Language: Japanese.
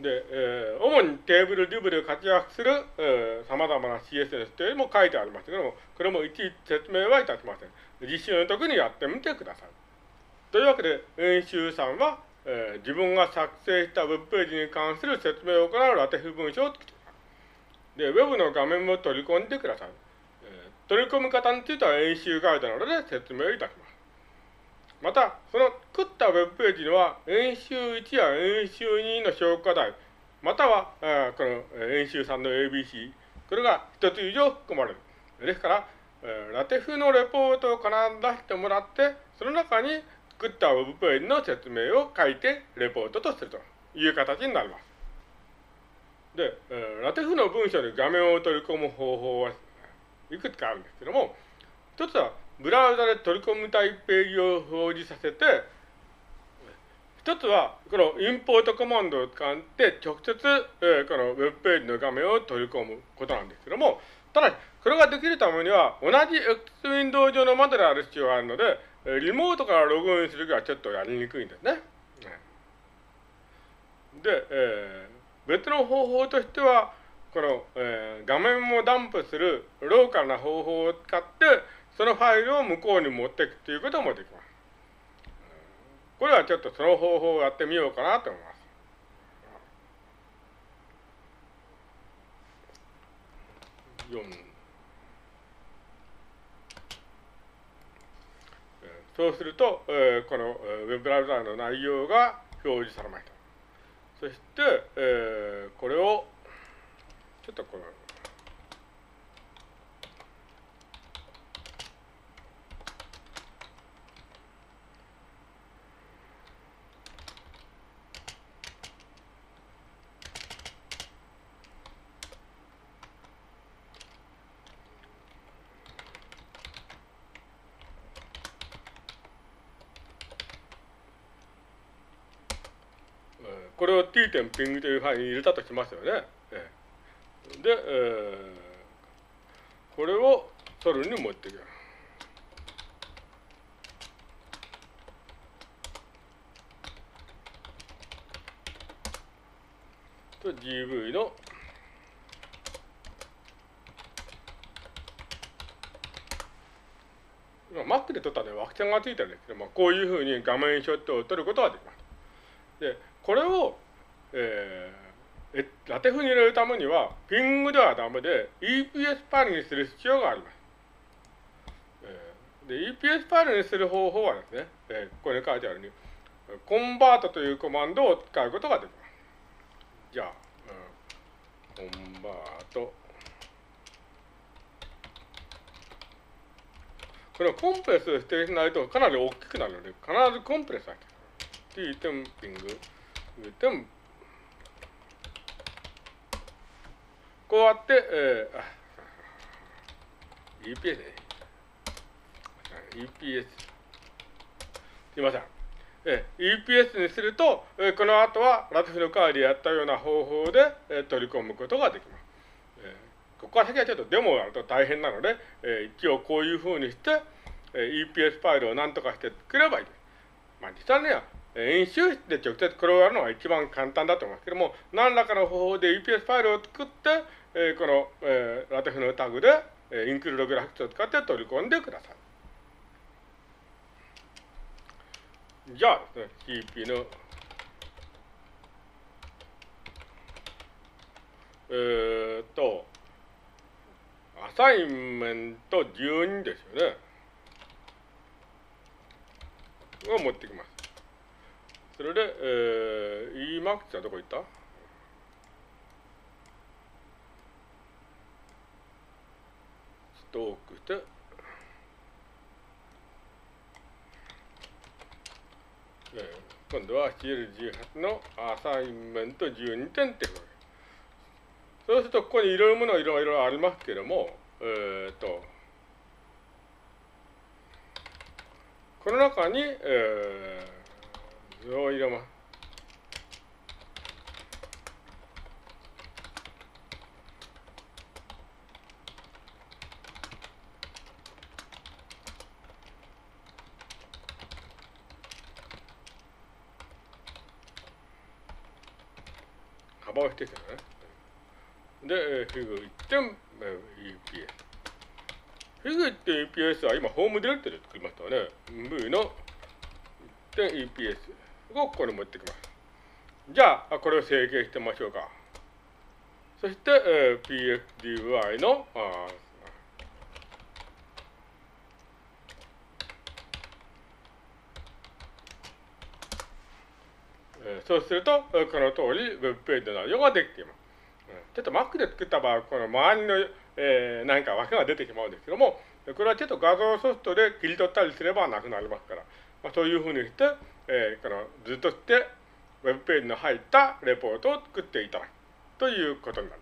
で、えー、主にテーブル、リブで活躍する、えー、様々な CSS というのも書いてありますけども、これもいちいち説明はいたしません。実習の時にやってみてください。というわけで、演習さんは、えー、自分が作成したウェブページに関する説明を行うラテフ文章を作ってください。で、ウェブの画面も取り込んでください。えー、取り込み方については演習ガイドなどで説明いたします。また、その作ったウェブページには、演習1や演習2の消化台、または、えー、この演習3の ABC、これが一つ以上含まれる。ですから、ラテフのレポートを必ず出してもらって、その中に作ったウェブページの説明を書いてレポートとするという形になります。で、ラテフの文章に画面を取り込む方法はいくつかあるんですけども、一つはブラウザで取り込みたいページを表示させて、一つは、このインポートコマンドを使って直接、えー、このウェブページの画面を取り込むことなんですけども、ただし、これができるためには、同じ X ウィンドウ上の窓である必要があるので、リモートからログインするときはちょっとやりにくいんですね。で、えー、別の方法としては、この、えー、画面もダンプするローカルな方法を使って、そのファイルを向こうに持っていくということもできます。これはちょっとその方法をやってみようかなと思います。そうすると、えー、このウェブブラウザーの内容が表示されました。そして、えー、これを、ちょっとこの、これを t 点ピングというファイルに入れたとしますよね。で、えー、これをソルに持っていく。と GV の今 Mac で撮ったのは枠線がついてるんですけども、こういうふうに画面ショットを撮ることができます。で、これを、えー、ラテフに入れるためには、ピングではダメで、EPS ファイルにする必要があります。えー、で、EPS ファイルにする方法はですね、えー、ここに書いてあるように、コンバートというコマンドを使うことができます。じゃあ、うん、コンバート。このコンプレスを指定しないとかなり大きくなるので、必ずコンプレスだけ。t テンピング。でも、こうやって、えー、EPS ね。EPS。すいません。えー、EPS にすると、えー、この後はラテフの代わりやったような方法で、えー、取り込むことができます。えー、ここから先はちょっとデモをやると大変なので、えー、一応こういうふうにして、えー、EPS ファイルを何とかして作ればいいです。まあ実際には演習室で直接これをやるのが一番簡単だと思いますけども、何らかの方法で EPS ファイルを作って、えー、この、えー、ラテフのタグで、えー、インクルードグラフィックスを使って取り込んでください。じゃあですね、CP の、えー、っと、アサインメント12ですよね。を持ってきます。それで、えー、Emax はどこ行った？ちょっと多くして、今度は CL18 のアサインメント12点ってことそうすると、ここにいろいろものがいろいろありますけれども、えっ、ー、と、この中に、えー、よいらま。幅を指定してるね。で、えー、フィグ 1.EPS。フィグ 1.EPS は今、ホームディレクトで作りましたよね。V の 1.EPS をここに持ってきます。じゃあ、これを整形してみましょうか。そして、えー、PXDY のあそうすると、この通り Web ページの内容ができています。ちょっと Mac で作った場合、この周りの、えー、何か枠が出てしまうんですけども、これはちょっと画像ソフトで切り取ったりすればなくなりますから、まあ、そういうふうにして、えー、このずっとして Web ページの入ったレポートを作っていただくということになります。